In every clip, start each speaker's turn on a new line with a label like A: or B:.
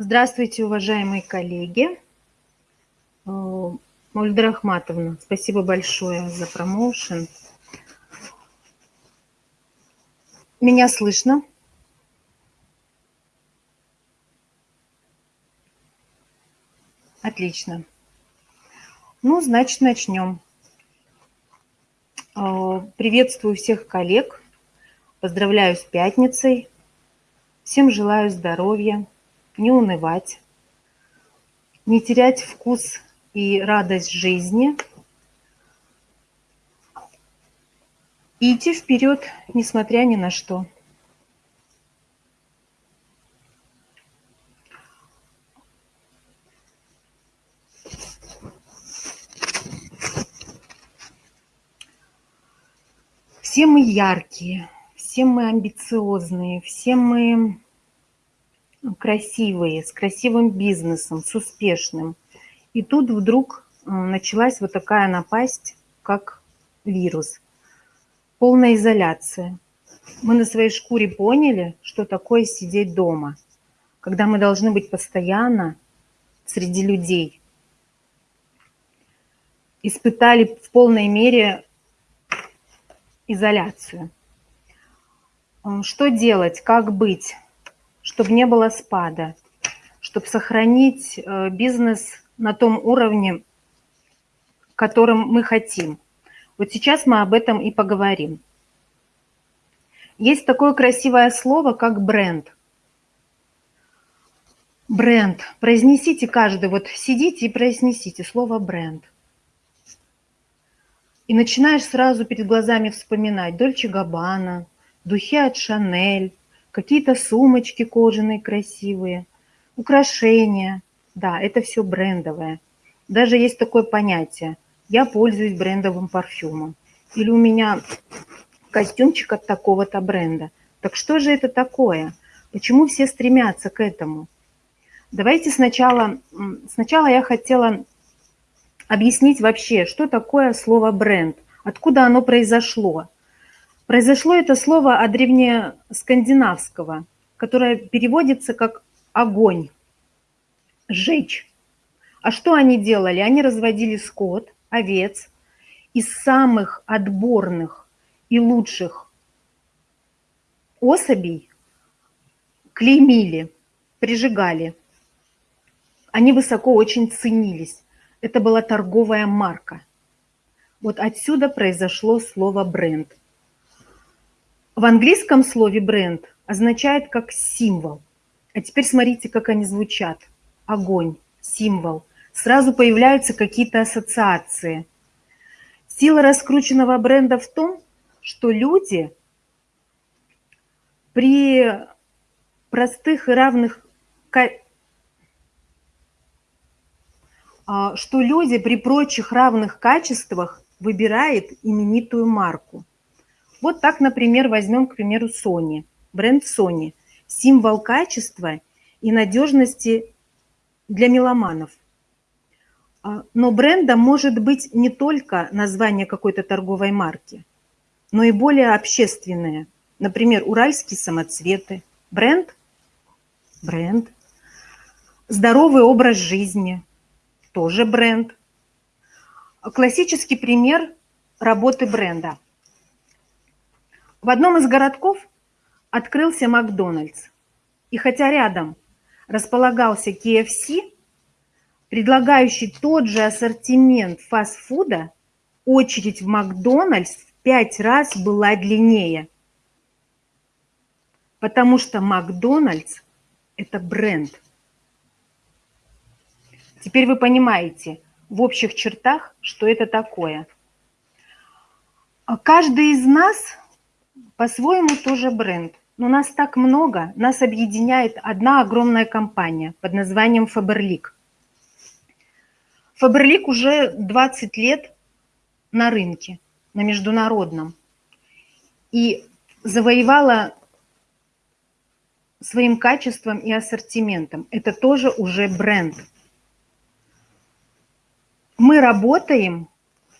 A: Здравствуйте, уважаемые коллеги. Э, Мульда Ахматовна, спасибо большое за промоушен. Меня слышно? Отлично. Ну, значит, начнем. Э, приветствую всех коллег. Поздравляю с пятницей. Всем желаю здоровья не унывать, не терять вкус и радость жизни, и идти вперед, несмотря ни на что. Все мы яркие, все мы амбициозные, все мы красивые, с красивым бизнесом, с успешным. И тут вдруг э, началась вот такая напасть, как вирус. Полная изоляция. Мы на своей шкуре поняли, что такое сидеть дома, когда мы должны быть постоянно среди людей. Испытали в полной мере изоляцию. Э, что делать, как быть? Чтобы не было спада, чтобы сохранить э, бизнес на том уровне, которым мы хотим. Вот сейчас мы об этом и поговорим. Есть такое красивое слово, как бренд. Бренд. Произнесите каждый, вот сидите и произнесите слово бренд. И начинаешь сразу перед глазами вспоминать Дольче Габбана, духи от Шанель, какие-то сумочки кожаные красивые, украшения. Да, это все брендовое. Даже есть такое понятие. Я пользуюсь брендовым парфюмом. Или у меня костюмчик от такого-то бренда. Так что же это такое? Почему все стремятся к этому? Давайте сначала, сначала я хотела объяснить вообще, что такое слово бренд, откуда оно произошло. Произошло это слово от древнескандинавского, которое переводится как «огонь», «жечь». А что они делали? Они разводили скот, овец, из самых отборных и лучших особей клеймили, прижигали. Они высоко очень ценились. Это была торговая марка. Вот отсюда произошло слово бренд. В английском слове бренд означает как символ. А теперь смотрите, как они звучат. Огонь, символ. Сразу появляются какие-то ассоциации. Сила раскрученного бренда в том, что люди при простых и равных а, что люди при прочих равных качествах выбирают именитую марку. Вот так, например, возьмем, к примеру, Sony, бренд Sony, символ качества и надежности для меломанов. А, но брендом может быть не только название какой-то торговой марки, но и более общественное. Например, уральские самоцветы. Бренд? Бренд. Здоровый образ жизни. Тоже бренд. Классический пример работы бренда – в одном из городков открылся Макдональдс. И хотя рядом располагался KFC, предлагающий тот же ассортимент фастфуда, очередь в Макдональдс в пять раз была длиннее. Потому что Макдональдс – это бренд. Теперь вы понимаете в общих чертах, что это такое. А каждый из нас по-своему тоже бренд. Но нас так много, нас объединяет одна огромная компания под названием Faberlic. Faberlic уже 20 лет на рынке, на международном. И завоевала своим качеством и ассортиментом. Это тоже уже бренд. Мы работаем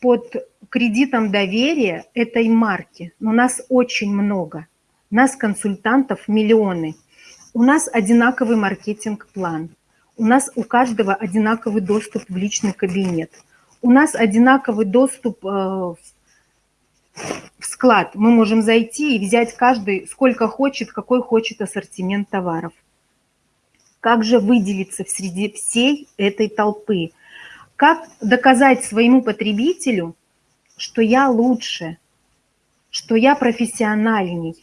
A: под кредитом доверия этой марки. Но нас очень много. Нас, консультантов, миллионы. у нас одинаковый маркетинг-план, у нас у каждого одинаковый доступ в личный кабинет, у нас одинаковый доступ э, в склад. Мы можем зайти и взять каждый сколько хочет, какой хочет ассортимент товаров. Как же выделиться среди всей этой толпы? Как доказать своему потребителю, что я лучше, что я профессиональней?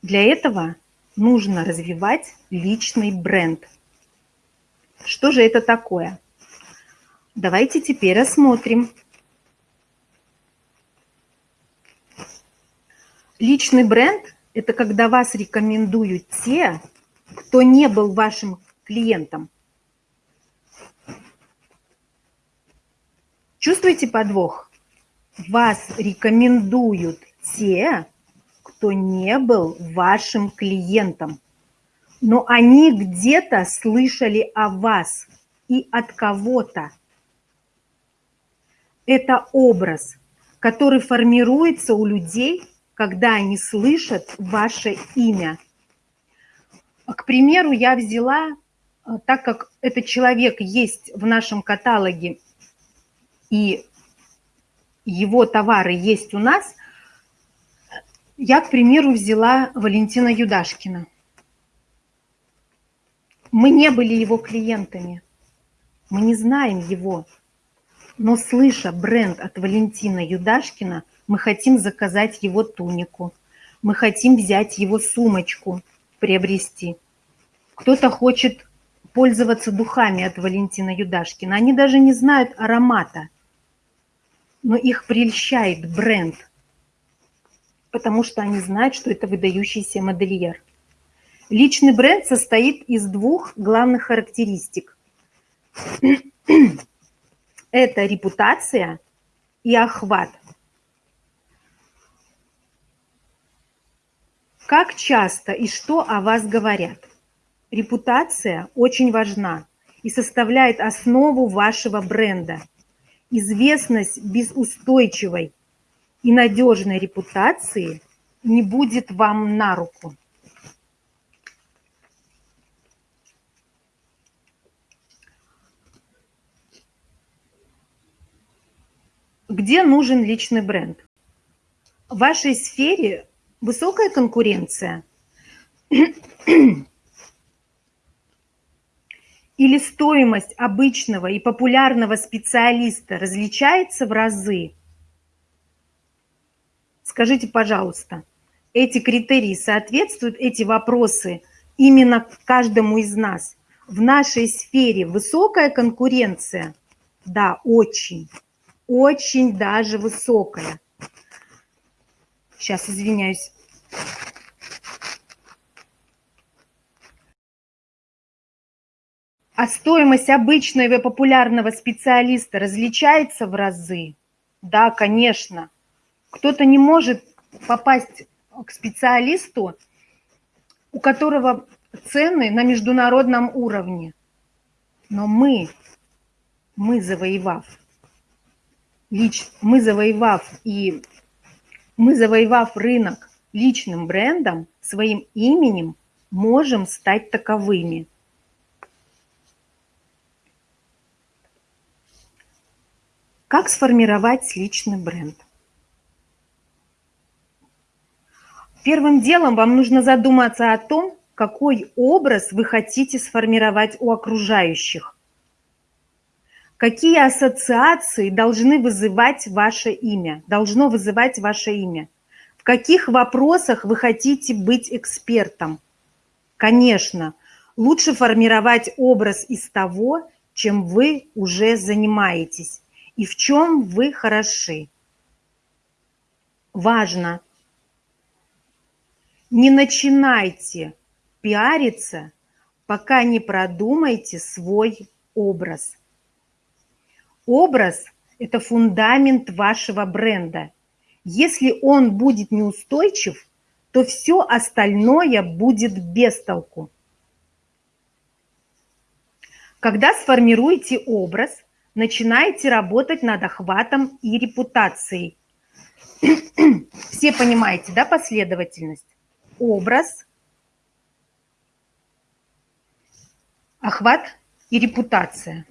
A: Для этого нужно развивать личный бренд. Что же это такое? Давайте теперь рассмотрим. Личный бренд – это когда вас рекомендуют те, кто не был вашим клиентом. Чувствуете подвох? Вас рекомендуют те, кто не был вашим клиентом. Но они где-то слышали о вас и от кого-то. Это образ, который формируется у людей, когда они слышат ваше имя. К примеру, я взяла, э, так как этот человек есть в нашем каталоге и его товары есть у нас, я, к примеру, взяла Валентина Юдашкина. Мы не были его клиентами, мы не знаем его, но слыша бренд от Валентина Юдашкина, мы хотим заказать его тунику, мы хотим взять его сумочку, приобрести. Кто-то хочет пользоваться духами от Валентина Юдашкина. Они даже не знают аромата, но их прельщает бренд, потому что они знают, что это выдающийся модельер. Личный бренд состоит из двух главных характеристик. Это репутация и охват. Как часто и что о вас говорят? Репутация очень важна и составляет основу вашего бренда. Известность без устойчивой и надежной репутации не будет вам на руку. Где нужен личный бренд? В вашей сфере высокая конкуренция? Или стоимость обычного и популярного специалиста различается в разы? Скажите, пожалуйста, эти критерии соответствуют, эти вопросы именно каждому из нас? В нашей сфере высокая конкуренция? Да, очень, очень даже высокая. Сейчас, извиняюсь. А стоимость обычного и популярного специалиста различается в разы? Да, конечно. Кто-то не может попасть к специалисту, у которого цены на международном уровне. Но мы, мы завоевав, лич, мы завоевав и мы, завоевав рынок личным брендом, своим именем, можем стать таковыми. Как сформировать личный бренд? Первым делом вам нужно задуматься о том, какой образ вы хотите сформировать у окружающих. Какие ассоциации должны вызывать ваше имя, должно вызывать ваше имя? В каких вопросах вы хотите быть экспертом? Конечно, лучше формировать образ из того, чем вы уже занимаетесь и в чем вы хороши. Важно, не начинайте пиариться, пока не продумаете свой образ – Образ – это фундамент вашего бренда. Если он будет неустойчив, то все остальное будет без толку. Когда сформируете образ, начинаете работать над охватом и репутацией. Все понимаете, да, последовательность? Образ, охват и репутация.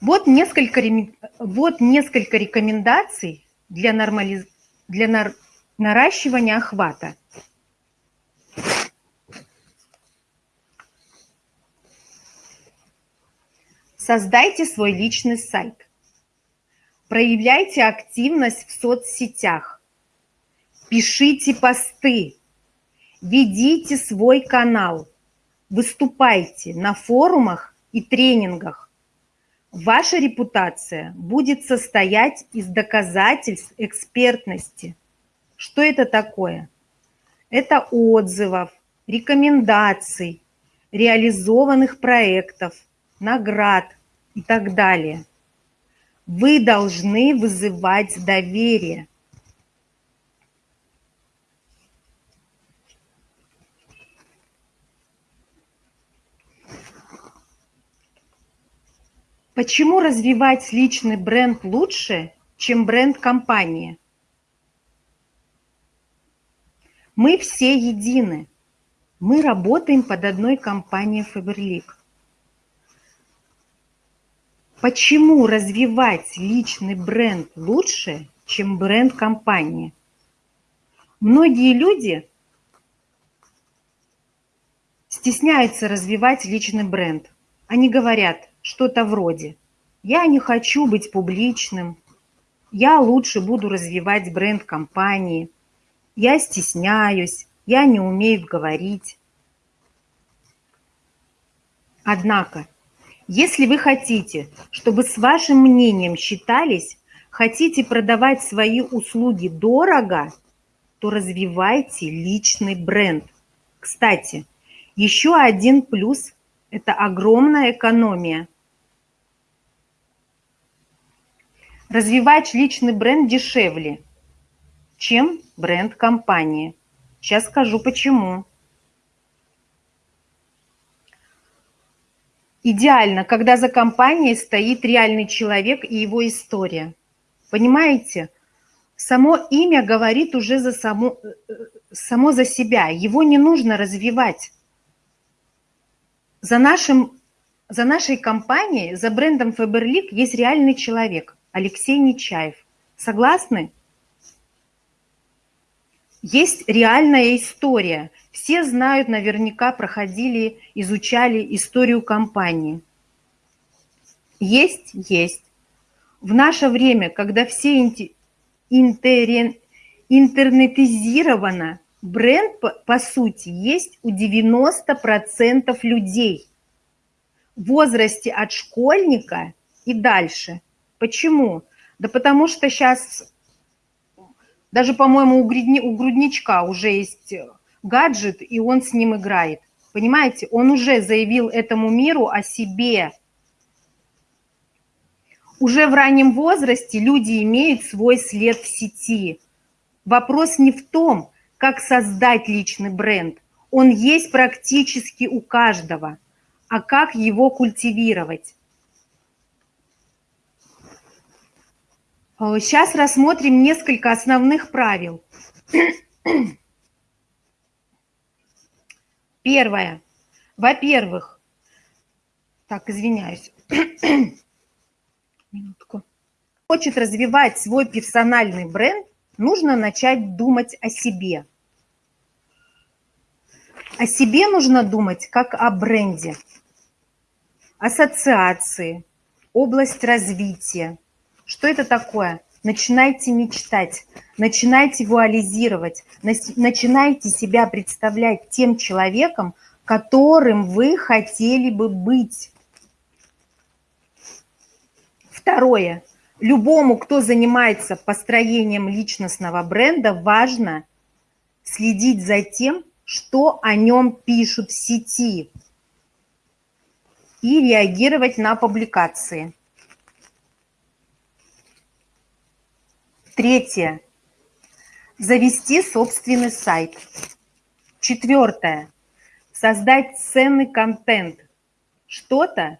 A: Вот несколько, вот несколько рекомендаций для, нормализ... для нар... наращивания охвата. Создайте свой личный сайт. Проявляйте активность в соцсетях. Пишите посты. Ведите свой канал. Выступайте на форумах и тренингах. Ваша репутация будет состоять из доказательств экспертности. Что это такое? Это отзывов, рекомендаций, реализованных проектов, наград и так далее. Вы должны вызывать доверие. Почему развивать личный бренд лучше, чем бренд компании? Мы все едины. Мы работаем под одной компанией Faberlic. Почему развивать личный бренд лучше, чем бренд компании? Многие люди стесняются развивать личный бренд. Они говорят, что-то вроде «Я не хочу быть публичным», «Я лучше буду развивать бренд компании», «Я стесняюсь», «Я не умею говорить». Однако, если вы хотите, чтобы с вашим мнением считались, хотите продавать свои услуги дорого, то развивайте личный бренд. Кстати, еще один плюс – это огромная экономия. Развивать личный бренд дешевле, чем бренд компании. Сейчас скажу почему. Идеально, когда за компанией стоит реальный человек и его история. Понимаете? Само имя говорит уже за само, э, само за себя. Его не нужно развивать. За, нашим, за нашей компанией, за брендом Faberlic есть реальный человек – Алексей Нечаев. Согласны? Есть реальная история. Все знают, наверняка проходили, изучали историю компании. Есть? Есть. В наше время, когда все интернетизировано, бренд, по, по сути, есть у 90% людей в возрасте от школьника и дальше – Почему? Да потому что сейчас, даже, по-моему, у, грудни, у грудничка уже есть гаджет, и он с ним играет. Понимаете, он уже заявил этому миру о себе. Уже в раннем возрасте люди имеют свой след в сети. Вопрос не в том, как создать личный бренд. Он есть практически у каждого. А как его культивировать? Сейчас э, рассмотрим несколько основных правил. Первое. Во-первых, так, извиняюсь. Минутку. Хочет развивать свой персональный бренд, нужно начать думать о себе. О себе нужно думать как о бренде, ассоциации, область развития, что это такое? Начинайте мечтать, начинайте вуализировать, начинайте себя представлять тем человеком, которым вы хотели бы быть. Второе. Любому, кто занимается построением личностного бренда, важно следить за тем, что о нем пишут в сети и реагировать на публикации. Третье. Завести собственный сайт. Четвертое. Создать ценный контент. Что-то,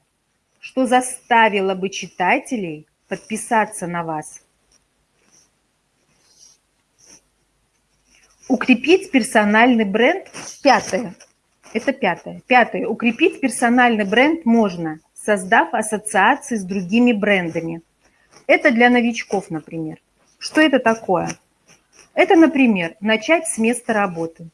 A: что заставило бы читателей подписаться на вас. Укрепить персональный бренд. Пятое. Это пятое. Пятое. Укрепить персональный бренд можно, создав ассоциации с другими брендами. Это для новичков, например. Что это такое? Это, например, начать с места работы.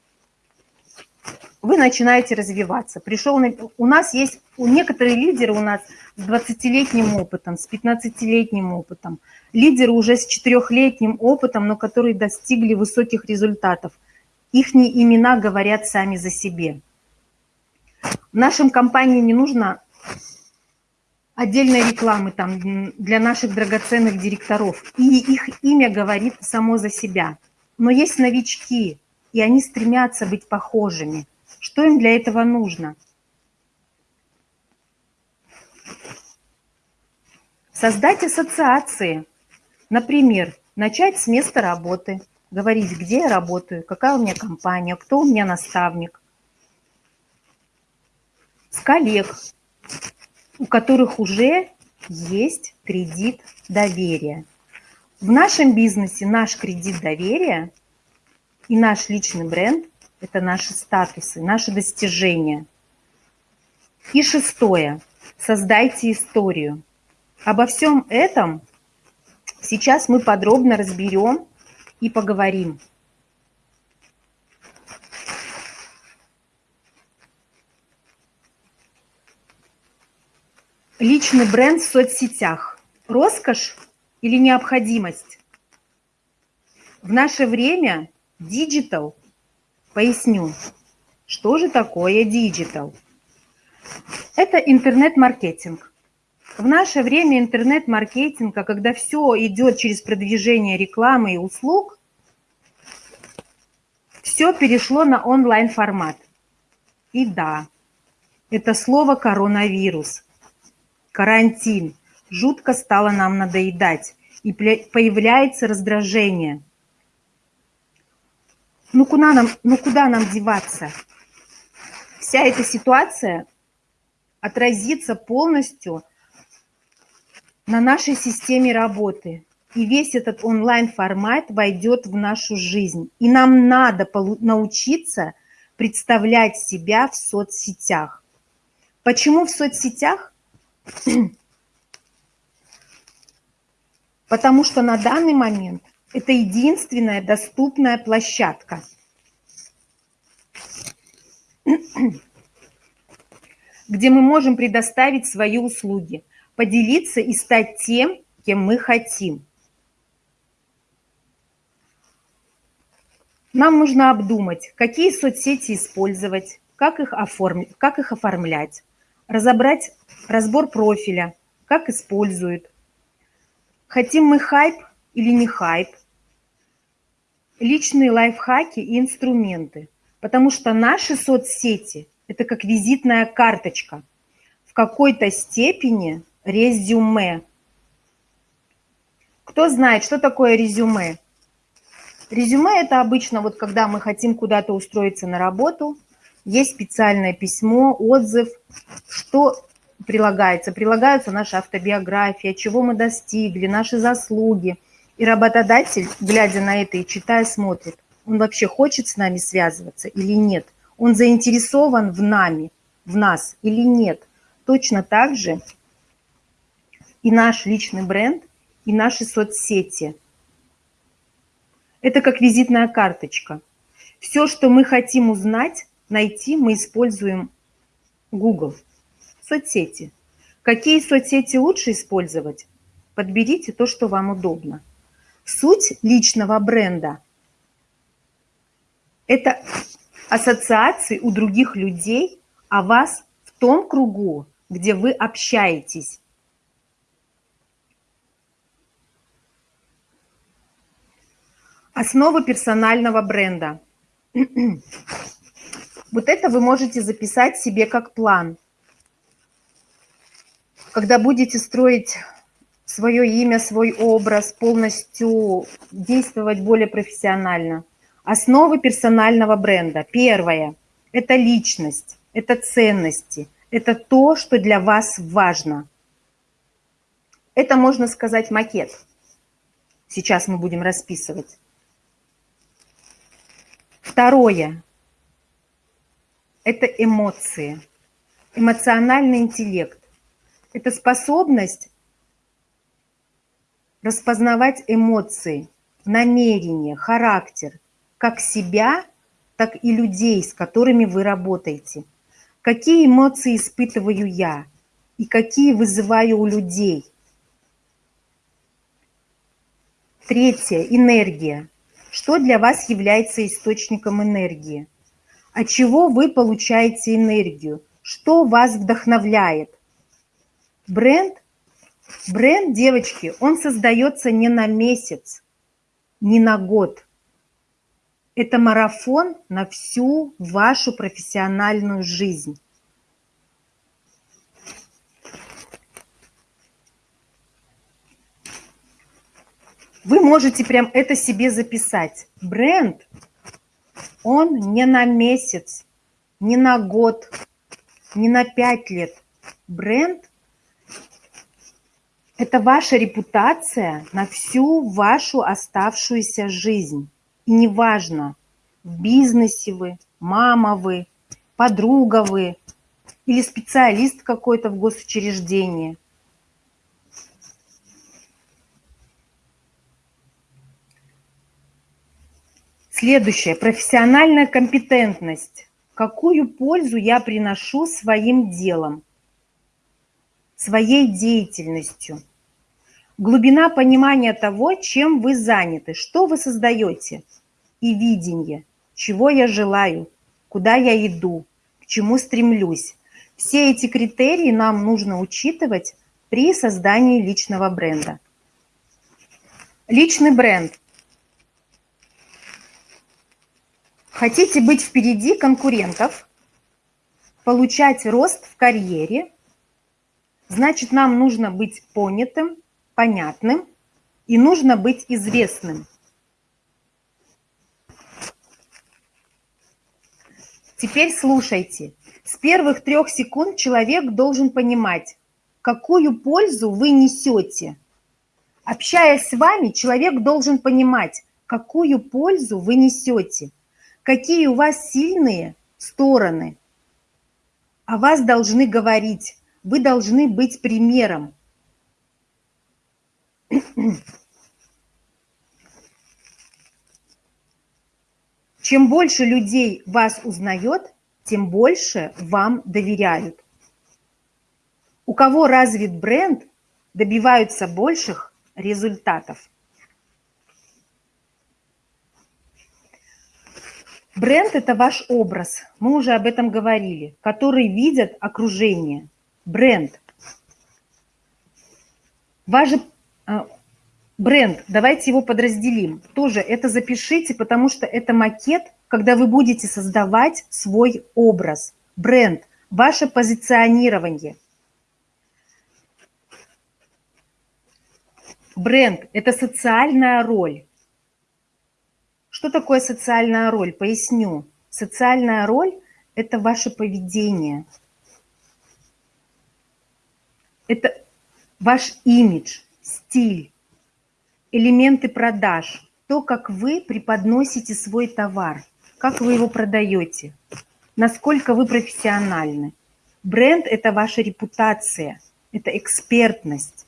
A: Вы начинаете развиваться. Пришел, у нас есть, у некоторые лидеры у нас с 20-летним опытом, с 15-летним опытом, лидеры уже с 4-летним опытом, но которые достигли высоких результатов. Их имена говорят сами за себе. В нашем компании не нужно отдельной рекламы там для наших драгоценных директоров. И их имя говорит само за себя. Но есть новички, и они стремятся быть похожими. Что им для этого нужно? Создать ассоциации. Например, начать с места работы, говорить, где я работаю, какая у меня компания, кто у меня наставник. С коллег, у которых уже есть кредит доверия. В нашем бизнесе наш кредит доверия и наш личный бренд – это наши статусы, наши достижения. И шестое – создайте историю. Обо всем этом сейчас мы подробно разберем и поговорим. Личный бренд в соцсетях. Роскошь или необходимость? В наше время digital, поясню, что же такое digital? Это интернет-маркетинг. В наше время интернет-маркетинга, когда все идет через продвижение рекламы и услуг, все перешло на онлайн-формат. И да, это слово коронавирус – карантин. Жутко стало нам надоедать, и появляется раздражение. Ну куда нам, ну куда нам деваться? Вся эта ситуация отразится полностью на нашей системе работы. И весь этот онлайн-формат войдет в нашу жизнь. И нам надо научиться представлять себя в соцсетях. Почему в соцсетях? Потому что на данный момент это единственная доступная площадка. где мы можем предоставить свои услуги, поделиться и стать тем, кем мы хотим. Нам нужно обдумать, какие соцсети использовать, как их, оформить, как их оформлять, разобрать разбор профиля, как используют. Хотим мы хайп или не хайп, личные лайфхаки и инструменты. Потому что наши соцсети – это как визитная карточка, в какой-то степени резюме. Кто знает, что такое резюме? Резюме – это обычно вот когда мы хотим куда-то устроиться на работу, есть специальное письмо, отзыв, что прилагается. Прилагаются наша автобиография, чего мы достигли, наши заслуги. И работодатель, глядя на это и читая, смотрит, он вообще хочет с нами связываться или нет. Он заинтересован в нами, в нас или нет. Точно так же и наш личный бренд, и наши соцсети. Это как визитная карточка. Все, что мы хотим узнать, найти, мы используем Google. Соцсети. Какие соцсети лучше использовать? Подберите то, что вам удобно. Суть личного бренда – это ассоциации у других людей о вас в том кругу, где вы общаетесь. Основа персонального бренда. Вот это вы можете записать себе как план – когда будете строить свое имя, свой образ, полностью действовать более профессионально. Основы персонального бренда. Первое – это личность, это ценности, это то, что для вас важно. Это, можно сказать, макет. Сейчас мы будем расписывать. Второе это эмоции, эмоциональный интеллект. Это способность распознавать эмоции, намерения, характер, как себя, так и людей, с которыми вы работаете. Какие эмоции испытываю я и какие вызываю у людей. Третье – энергия. Что для вас является источником энергии? От чего вы получаете энергию? Что вас вдохновляет? Бренд – Бренд, девочки, он создается не на месяц, не на год. Это марафон на всю вашу профессиональную жизнь. Вы можете прям это себе записать. Бренд, он не на месяц, не на год, не на пять лет. Бренд это ваша репутация на всю вашу оставшуюся жизнь. И неважно, в бизнесе вы, мама вы, подруга вы или специалист какой-то в госучреждении. Следующее. Профессиональная компетентность. Какую пользу я приношу своим делом, своей деятельностью? глубина понимания того, чем вы заняты, что вы создаете, и видение, чего я желаю, куда я иду, к чему стремлюсь. Все эти критерии нам нужно учитывать при создании личного бренда. Личный бренд. Хотите быть впереди конкурентов, получать рост в карьере, значит, нам нужно быть понятым, понятным и нужно быть известным. Теперь слушайте. С первых трех секунд человек должен понимать, какую пользу вы несете. Общаясь с вами, человек должен понимать, какую пользу вы несете, какие у вас сильные стороны. О вас должны говорить, вы должны быть примером. Чем больше людей вас узнает, тем больше вам доверяют. У кого развит бренд, добиваются больших результатов. Бренд – это ваш образ, мы уже об этом говорили, который видят окружение. Бренд. Ваш а, бренд, давайте его подразделим. Тоже это запишите, потому что это макет, когда вы будете создавать свой образ. Бренд, ваше позиционирование. Бренд – это социальная роль. Что такое социальная роль? Поясню. Социальная роль – это ваше поведение. Это ваш имидж – стиль, элементы продаж, то, как вы преподносите свой товар, как вы его продаете, насколько вы профессиональны. Бренд – это ваша репутация, это экспертность.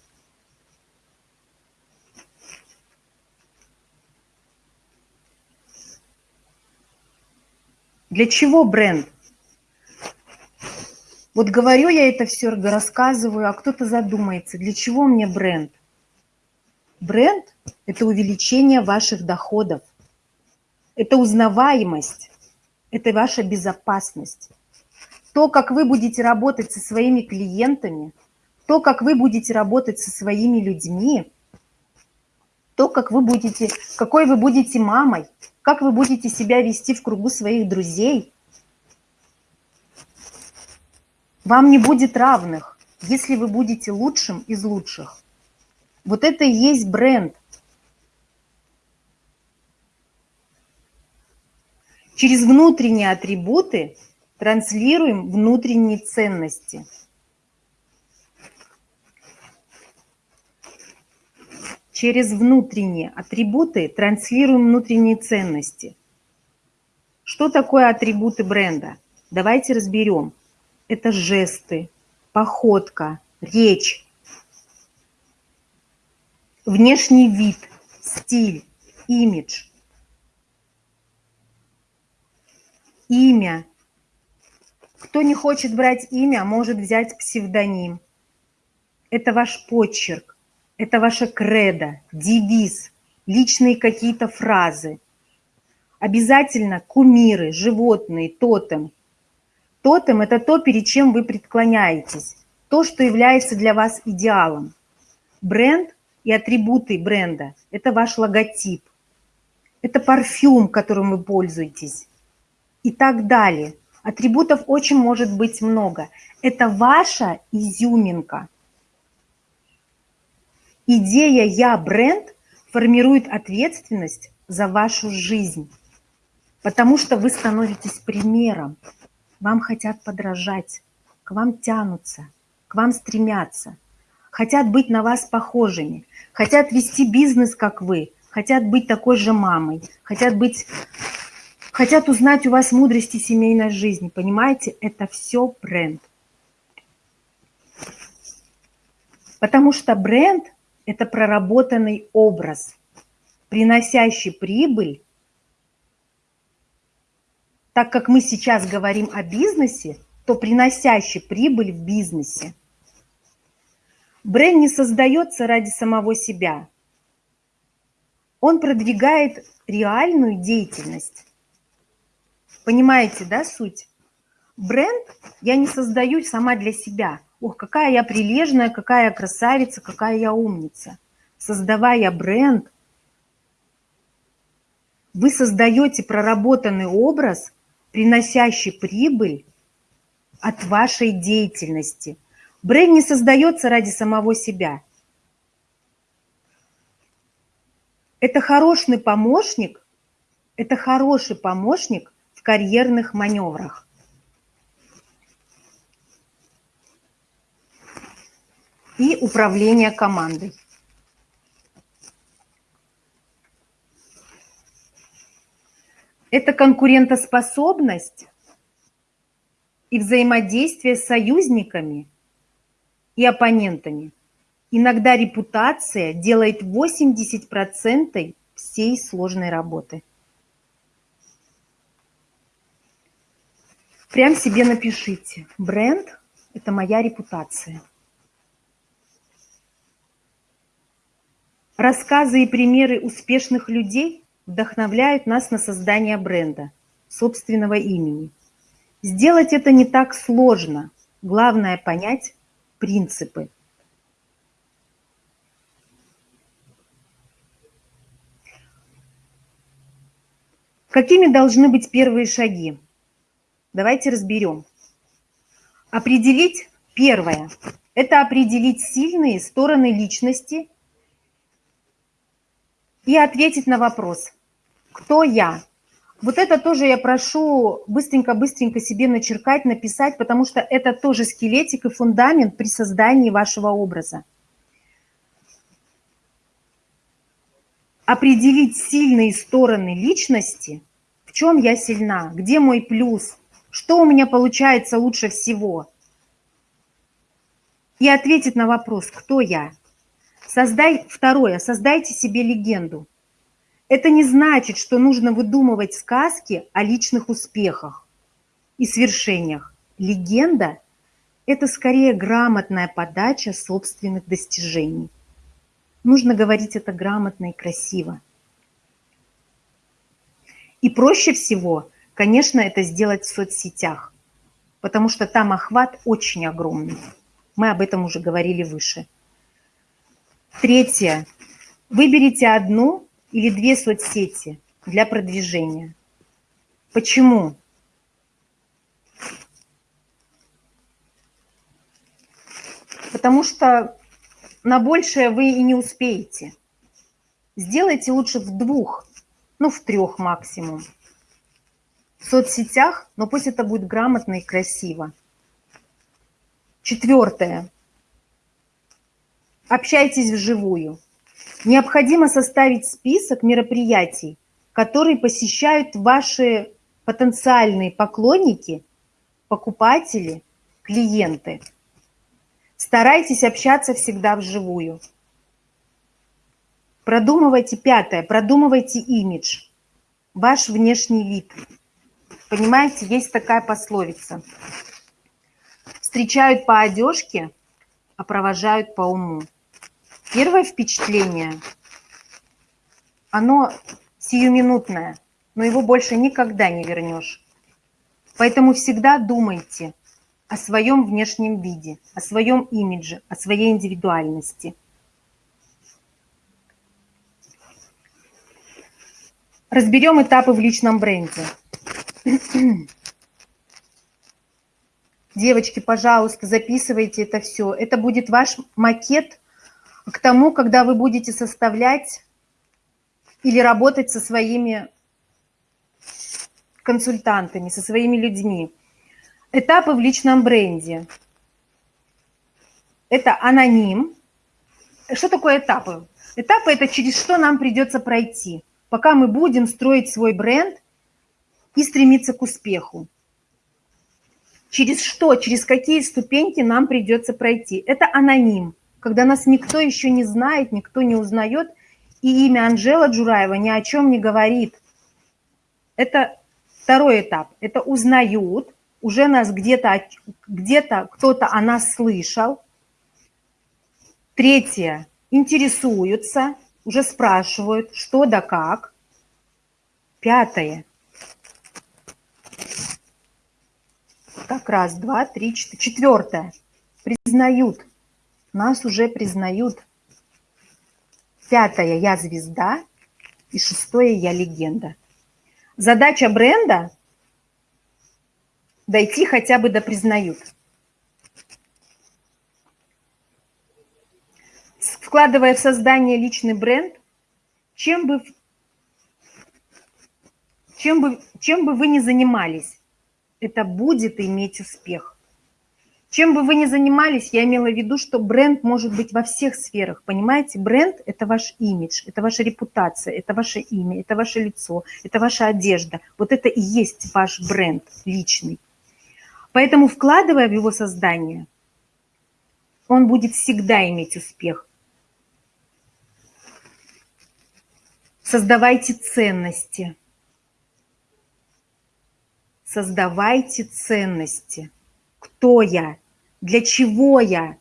A: Для чего бренд? Вот говорю я это все, рассказываю, а кто-то задумается, для чего мне бренд? Бренд – это увеличение ваших доходов, это узнаваемость, это ваша безопасность. То, как вы будете работать со своими клиентами, то, как вы будете работать со своими людьми, то, как вы будете, какой вы будете мамой, как вы будете себя вести в кругу своих друзей. Вам не будет равных, если вы будете лучшим из лучших. Вот это и есть бренд. Через внутренние атрибуты транслируем внутренние ценности. Через внутренние атрибуты транслируем внутренние ценности. Что такое атрибуты бренда? Давайте разберем. Это жесты, походка, речь, внешний вид, стиль, имидж, имя. Кто не хочет брать имя, может взять псевдоним. Это ваш почерк, это ваша кредо, девиз, личные какие-то фразы. Обязательно кумиры, животные, тотем. Тотем – это то, перед чем вы преклоняетесь, то, что является для вас идеалом. Бренд и атрибуты бренда – это ваш логотип, это парфюм, которым вы пользуетесь и так далее. Атрибутов очень может быть много. Это ваша изюминка. Идея «я бренд» формирует ответственность за вашу жизнь, потому что вы становитесь примером. Вам хотят подражать, к вам тянутся, к вам стремятся, хотят быть на вас похожими, хотят вести бизнес, как вы, хотят быть такой же мамой, хотят быть хотят узнать у вас мудрости семейной жизни. Понимаете, это все бренд. Потому что бренд – это проработанный образ, приносящий прибыль. Так как мы сейчас говорим о бизнесе, то приносящий прибыль в бизнесе. Бренд не создается ради самого себя. Он продвигает реальную деятельность. Понимаете, да, суть? Бренд я не создаю сама для себя. Ох, какая я прилежная, какая я красавица, какая я умница. Создавая бренд, вы создаете проработанный образ, приносящий прибыль от вашей деятельности. Бренд не создается ради самого себя. Это хороший помощник, это хороший помощник в карьерных маневрах. И управление командой. Это конкурентоспособность и взаимодействие с союзниками и оппонентами. Иногда репутация делает 80% всей сложной работы. Прям себе напишите. Бренд – это моя репутация. Рассказы и примеры успешных людей вдохновляют нас на создание бренда, собственного имени. Сделать это не так сложно. Главное – понять принципы. Какими должны быть первые шаги? Давайте разберем. Определить первое. Это определить сильные стороны личности и ответить на вопрос, кто я. Вот это тоже я прошу быстренько-быстренько себе начеркать, написать, потому что это тоже скелетик и фундамент при создании вашего образа. Определить сильные стороны личности, в чем я сильна, где мой плюс, что у меня получается лучше всего? И ответить на вопрос, кто я. Создай, второе, создайте себе легенду. Это не значит, что нужно выдумывать сказки о личных успехах и свершениях. Легенда – это скорее грамотная подача собственных достижений. Нужно говорить это грамотно и красиво. И проще всего – Конечно, это сделать в соцсетях, потому что там охват очень огромный. Мы об этом уже говорили выше. Третье. Выберите одну или две соцсети для продвижения. Почему? Потому что на большее вы и не успеете. Сделайте лучше в двух, ну в трех максимум в соцсетях, но пусть это будет грамотно и красиво. Четвертое. Общайтесь вживую. Необходимо составить список мероприятий, которые посещают ваши потенциальные поклонники покупатели, клиенты. Старайтесь общаться всегда вживую. Продумывайте пятое, продумывайте имидж, ваш внешний вид. Понимаете, есть такая пословица. Встречают по одежке, а провожают по уму. Первое впечатление, оно сиюминутное, но его больше никогда не вернешь. Поэтому всегда думайте о своем внешнем виде, о своем имидже, о своей индивидуальности. Разберем этапы в личном бренде. Девочки, пожалуйста, записывайте это все. Это будет ваш макет к тому, когда вы будете составлять или работать со своими консультантами, со своими людьми. Этапы в личном бренде. Это аноним. Что такое этапы? Этапы – это через что нам придется пройти, пока мы будем строить свой бренд и стремиться к успеху. Через что, через какие ступеньки нам придется пройти. Это аноним, когда нас никто еще не знает, никто не узнает, и имя Анжела Джураева ни о чем не говорит. Это Второй этап – это узнают, уже нас где-то где, -то, кто-то о нас слышал. Третье – интересуются, уже спрашивают, что да как. Пятое – так раз, два, три, четыре. Четвертое – признают, нас уже признают. Пятое – я звезда. И шестое – я легенда. Задача бренда – дойти хотя бы до признают. Вкладывая в создание личный бренд, чем бы, чем бы, чем бы вы ни занимались, это будет иметь успех. Чем бы вы ни занимались, я имела в виду, что бренд может быть во всех сферах, понимаете? Бренд – это ваш имидж, это ваша репутация, это ваше имя, это ваше лицо, это ваша одежда. Вот это и есть ваш бренд личный. Поэтому, вкладывая в его создание, он будет всегда иметь успех. Создавайте ценности. Создавайте ценности. Кто я? Для чего я?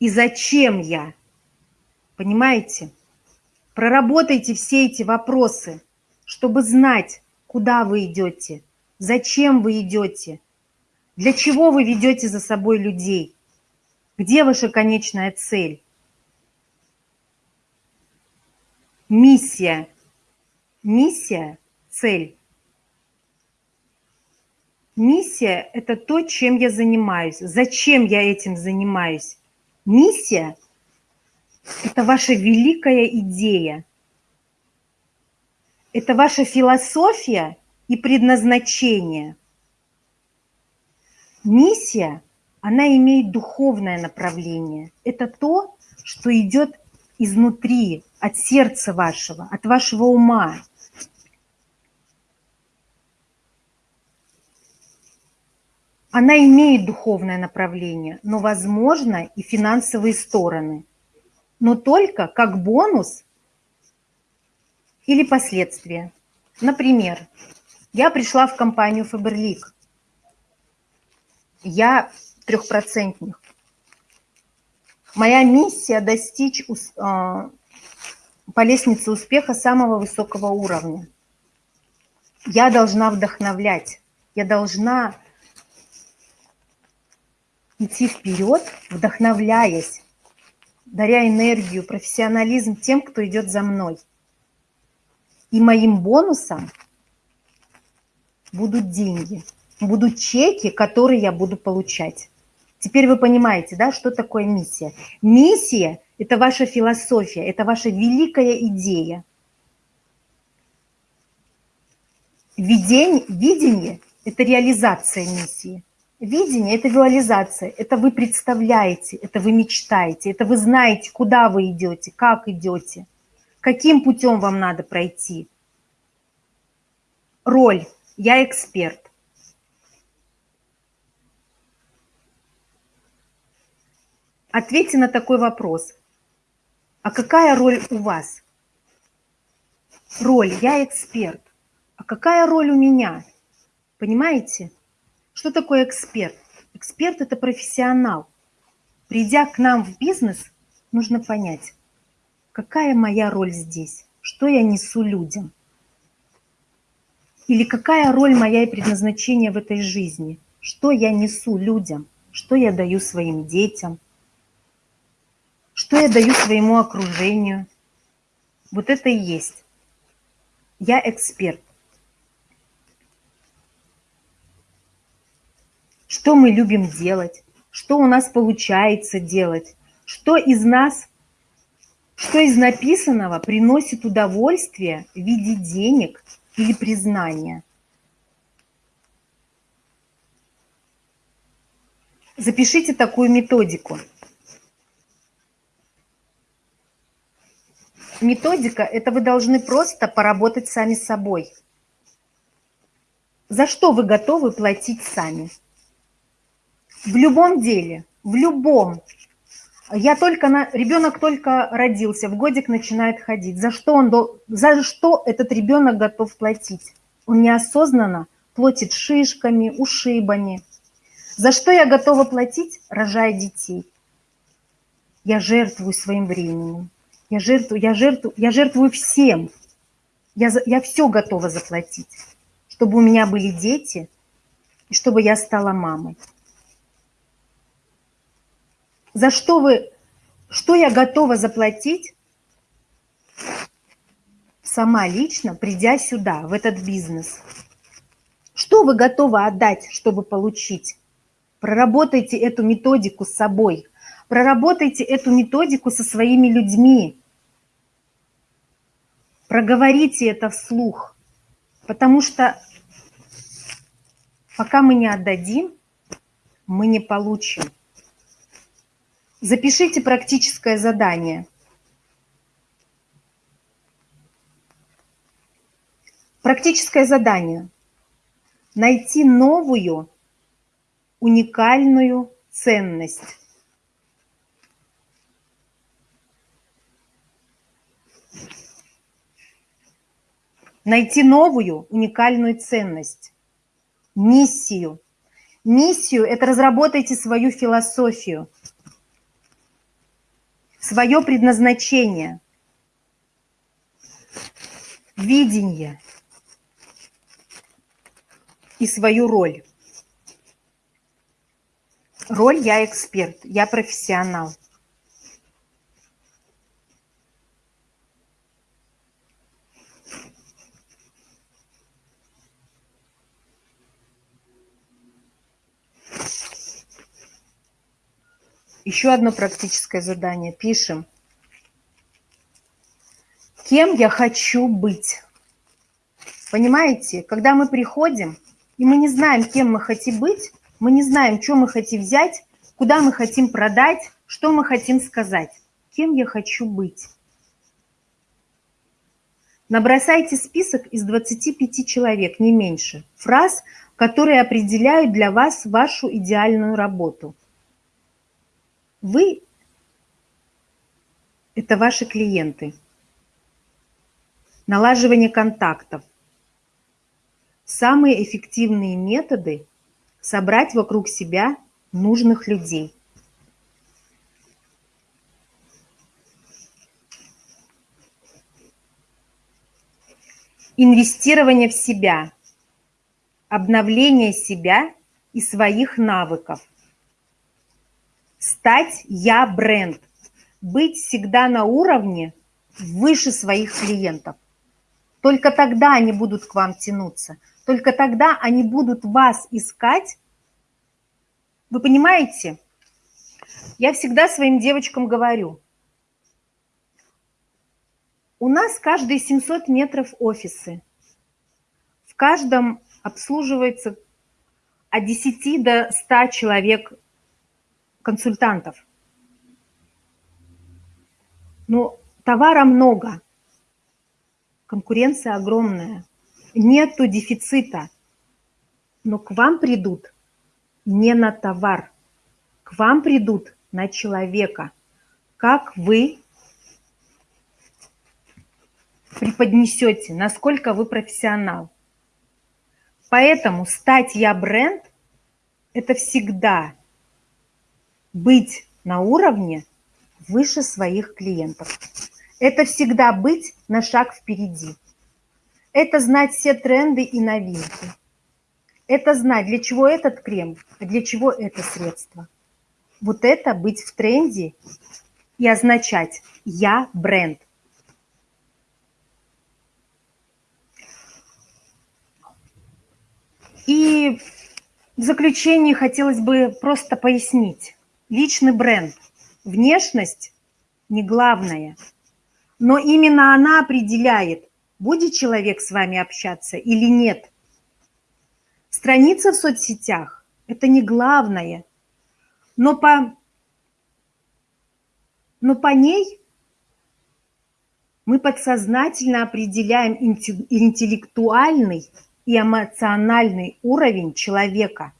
A: И зачем я? Понимаете? Проработайте все эти вопросы, чтобы знать, куда вы идете, зачем вы идете, для чего вы ведете за собой людей, где ваша конечная цель. Миссия. Миссия, цель. Миссия – это то, чем я занимаюсь. Зачем я этим занимаюсь? Миссия – это ваша великая идея. Это ваша философия и предназначение. Миссия, она имеет духовное направление. Это то, что идет изнутри, от сердца вашего, от вашего ума. Она имеет духовное направление, но, возможно, и финансовые стороны. Но только как бонус или последствия. Например, я пришла в компанию Фаберлик. Я трехпроцентник. Моя миссия достичь а, по лестнице успеха самого высокого уровня. Я должна вдохновлять, я должна идти вперед, вдохновляясь, даря энергию, профессионализм тем, кто идет за мной. И моим бонусом будут деньги, будут чеки, которые я буду получать. Теперь вы понимаете, да, что такое миссия. Миссия – это ваша философия, это ваша великая идея. Видение, видение – это реализация миссии. Видение – это визуализация, это вы представляете, это вы мечтаете, это вы знаете, куда вы идете, как идете, каким путем вам надо пройти. Роль Я эксперт. Ответьте на такой вопрос. А какая роль у вас? Роль «я эксперт». А какая роль у меня? Понимаете? Что такое эксперт? Эксперт – это профессионал. Придя к нам в бизнес, нужно понять, какая моя роль здесь, что я несу людям. Или какая роль моя и предназначение в этой жизни, что я несу людям, что я даю своим детям, что я даю своему окружению. Вот это и есть. Я эксперт. Что мы любим делать, что у нас получается делать, что из нас, что из написанного приносит удовольствие в виде денег или признания. Запишите такую методику. Методика – это вы должны просто поработать сами собой. За что вы готовы платить сами? В любом деле, в любом. Я только на... Ребенок только родился, в годик начинает ходить. За что, он. За что этот ребенок готов платить? Он неосознанно платит шишками, ушибами. За что я готова платить, рожая детей? Я жертвую своим временем. Я жертвую, я жертвую, я жертвую всем. Я, я все готова заплатить, чтобы у меня были дети и чтобы я стала мамой. За что вы, что я готова заплатить сама лично, придя сюда, в этот бизнес? Что вы готовы отдать, чтобы получить? Проработайте эту методику с собой. Проработайте эту методику со своими людьми. Проговорите это вслух. Потому что пока мы не отдадим, мы не получим. Запишите практическое задание. Практическое задание. Найти новую уникальную ценность. Найти новую уникальную ценность. Миссию. Миссию – это разработайте свою философию, свое предназначение, видение и свою роль. Роль «я эксперт», «я профессионал». Еще одно практическое задание. Пишем. Кем я хочу быть? Понимаете, когда мы приходим, и мы не знаем, кем мы хотим быть, мы не знаем, что мы хотим взять, куда мы хотим продать, что мы хотим сказать. Кем я хочу быть? Набросайте список из 25 человек, не меньше, фраз, которые определяют для вас вашу идеальную работу. Вы – это ваши клиенты. Налаживание контактов. Самые эффективные методы – собрать вокруг себя нужных людей. Инвестирование в себя, обновление себя и своих навыков. Стать «я» бренд, быть всегда на уровне выше своих клиентов. Только тогда они будут к вам тянуться. Только тогда они будут вас искать. Вы понимаете? Я всегда своим девочкам говорю. У нас каждые 700 метров офисы. В каждом обслуживается от 10 до 100 человек консультантов. Но товара много, конкуренция огромная нету дефицита. Но к вам придут не на товар, к вам придут на человека. Как вы преподнесете, насколько вы профессионал. Поэтому стать я бренд – это всегда быть на уровне выше своих клиентов. Это всегда быть на шаг впереди. Это знать все тренды и новинки. Это знать, для чего этот крем, а для чего это средство. Вот это быть в тренде и означать «я бренд». И в заключение хотелось бы просто пояснить. Личный бренд, внешность не главное, но именно она определяет, будет человек с вами общаться или нет. Страница в соцсетях – это не главное, но по, но по ней мы подсознательно определяем интеллектуальный и эмоциональный уровень человека.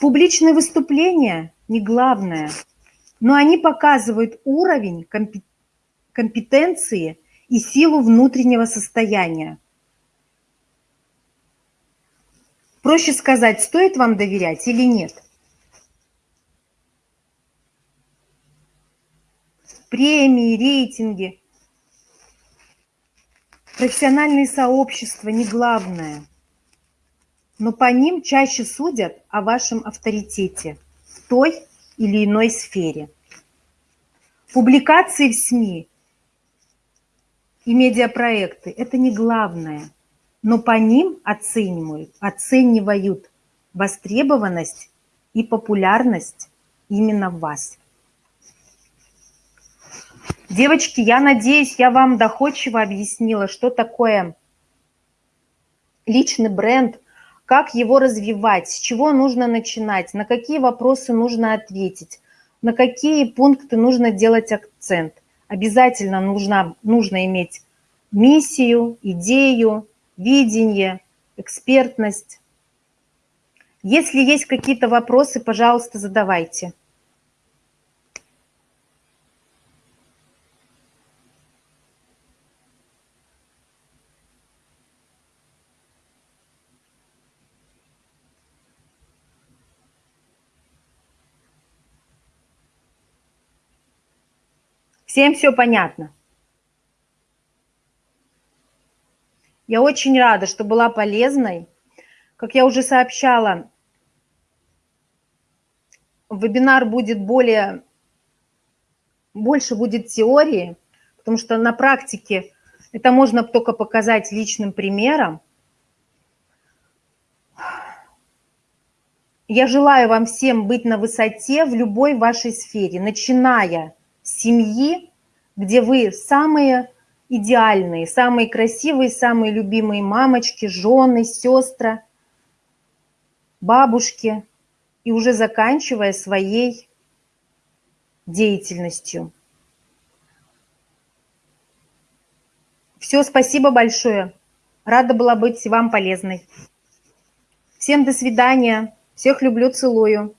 A: Публичные выступления не главное, но они показывают уровень компетенции и силу внутреннего состояния. Проще сказать, стоит вам доверять или нет. Премии, рейтинги – Профессиональные сообщества не главное, но по ним чаще судят о вашем авторитете в той или иной сфере. Публикации в СМИ и медиапроекты – это не главное, но по ним оценивают, оценивают востребованность и популярность именно вас. Девочки, я надеюсь, я вам доходчиво объяснила, что такое личный бренд, как его развивать, с чего нужно начинать, на какие вопросы нужно ответить, на какие пункты нужно делать акцент. Обязательно нужно, нужно иметь миссию, идею, видение, экспертность. Если есть какие-то вопросы, пожалуйста, задавайте. Всем все понятно? Я очень рада, что была полезной. Как я уже сообщала, вебинар будет более, больше будет теории, потому что на практике это можно только показать личным примером. Я желаю вам всем быть на высоте в любой вашей сфере, начиная семьи, где вы самые идеальные, самые красивые, самые любимые мамочки, жены, сестры, бабушки, и уже заканчивая своей деятельностью. Все, спасибо большое. Рада была быть вам полезной. Всем до свидания. Всех люблю, целую.